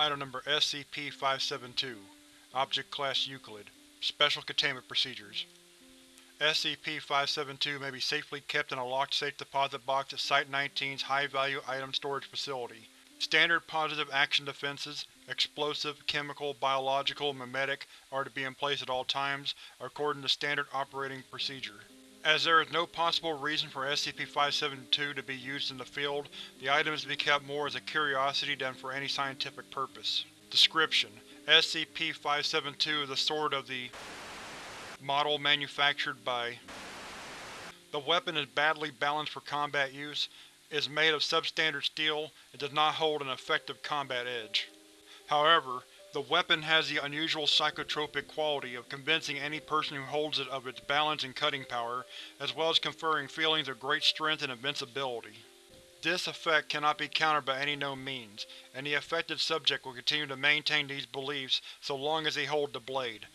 Item Number SCP-572 Object Class Euclid Special Containment Procedures SCP-572 may be safely kept in a locked safe deposit box at Site-19's High-Value Item Storage Facility. Standard positive action defenses, explosive, chemical, biological, memetic, are to be in place at all times, according to standard operating procedure. As there is no possible reason for SCP-572 to be used in the field, the item is to be kept more as a curiosity than for any scientific purpose. Description: SCP-572 is a sword of the model manufactured by The weapon is badly balanced for combat use, is made of substandard steel, and does not hold an effective combat edge. However, the weapon has the unusual psychotropic quality of convincing any person who holds it of its balance and cutting power, as well as conferring feelings of great strength and invincibility. This effect cannot be countered by any known means, and the affected subject will continue to maintain these beliefs so long as they hold the blade.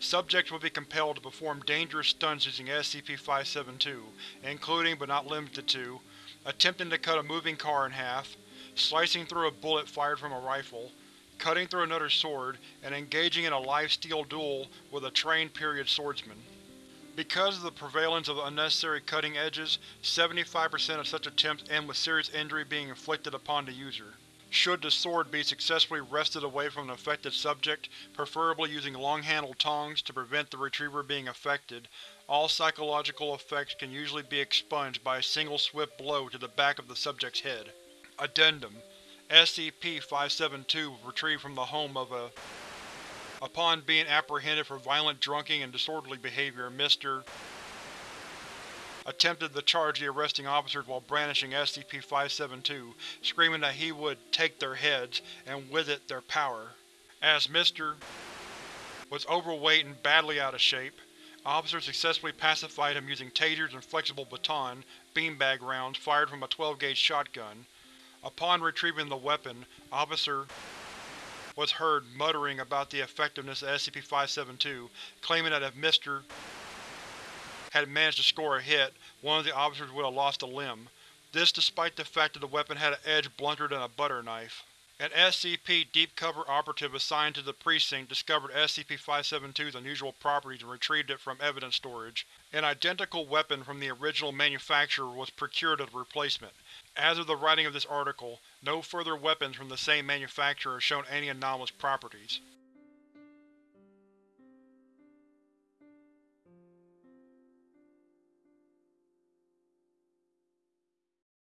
Subjects will be compelled to perform dangerous stunts using SCP-572, including but not limited to attempting to cut a moving car in half, slicing through a bullet fired from a rifle, cutting through another sword, and engaging in a live steel duel with a trained period swordsman. Because of the prevalence of unnecessary cutting edges, 75% of such attempts end with serious injury being inflicted upon the user. Should the sword be successfully wrested away from the affected subject, preferably using long-handled tongs to prevent the retriever being affected, all psychological effects can usually be expunged by a single swift blow to the back of the subject's head. Addendum SCP-572 was retrieved from the home of a Upon being apprehended for violent drunking and disorderly behavior, Mr. attempted to charge the arresting officers while brandishing SCP-572, screaming that he would take their heads, and with it their power. As Mr. was overweight and badly out of shape, officers successfully pacified him using tasers and flexible baton beanbag rounds fired from a 12-gauge shotgun. Upon retrieving the weapon, Officer was heard muttering about the effectiveness of SCP-572, claiming that if Mr. had managed to score a hit, one of the officers would have lost a limb. This despite the fact that the weapon had an edge blunter than a butter knife. An SCP Deep Cover operative assigned to the precinct discovered SCP-572's unusual properties and retrieved it from evidence storage. An identical weapon from the original manufacturer was procured as a replacement. As of the writing of this article, no further weapons from the same manufacturer have shown any anomalous properties.